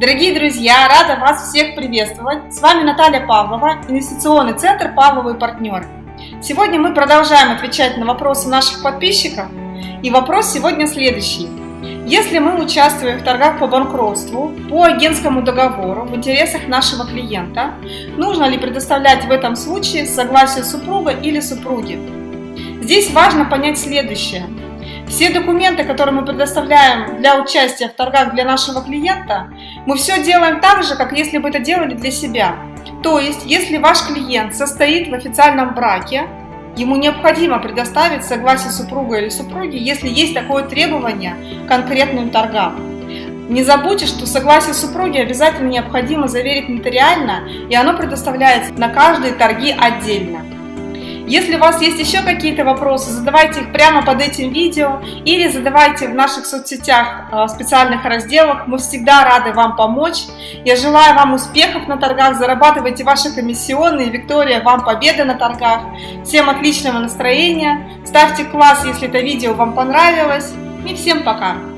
Дорогие друзья, рада вас всех приветствовать. С вами Наталья Павлова, инвестиционный центр «Павловы партнеры». Сегодня мы продолжаем отвечать на вопросы наших подписчиков. И вопрос сегодня следующий. Если мы участвуем в торгах по банкротству по агентскому договору в интересах нашего клиента, нужно ли предоставлять в этом случае согласие супруга или супруги? Здесь важно понять следующее. Все документы, которые мы предоставляем для участия в торгах для нашего клиента, мы все делаем так же, как если бы это делали для себя. То есть, если ваш клиент состоит в официальном браке, ему необходимо предоставить согласие супруга или супруги, если есть такое требование конкретным торгам. Не забудьте, что согласие супруги обязательно необходимо заверить нотариально, и оно предоставляется на каждые торги отдельно. Если у вас есть еще какие-то вопросы, задавайте их прямо под этим видео или задавайте в наших соцсетях в специальных разделах. Мы всегда рады вам помочь. Я желаю вам успехов на торгах, зарабатывайте ваши комиссионные. Виктория, вам победы на торгах. Всем отличного настроения. Ставьте класс, если это видео вам понравилось. И всем пока!